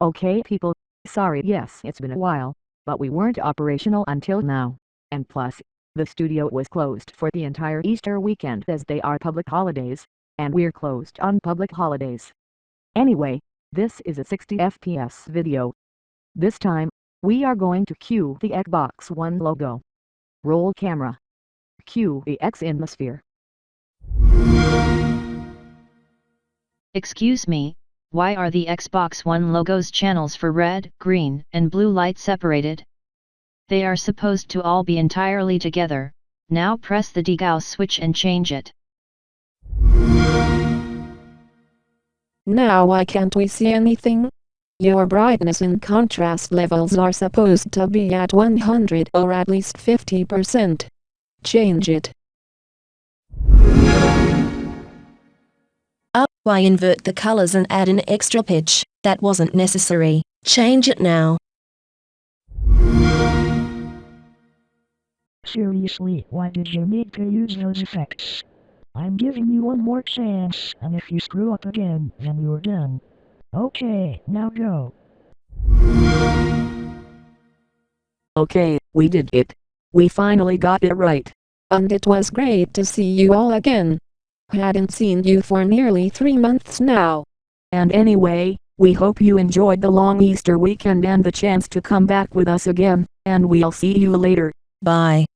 Okay people, sorry yes it's been a while, but we weren't operational until now. And plus, the studio was closed for the entire Easter weekend as they are public holidays, and we're closed on public holidays. Anyway, this is a 60 FPS video. This time, we are going to cue the Xbox One logo. Roll camera. Cue the X in the sphere. Excuse me, why are the Xbox One logo's channels for red, green, and blue light separated? They are supposed to all be entirely together, now press the degauss switch and change it. Now why can't we see anything? Your brightness and contrast levels are supposed to be at 100 or at least 50%. Change it. Why invert the colors and add an extra pitch? That wasn't necessary. Change it now. Seriously, why did you need to use those effects? I'm giving you one more chance, and if you screw up again, then you're done. Okay, now go. Okay, we did it. We finally got it right. And it was great to see you all again. Hadn't seen you for nearly three months now. And anyway, we hope you enjoyed the long Easter weekend and the chance to come back with us again, and we'll see you later. Bye.